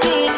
me.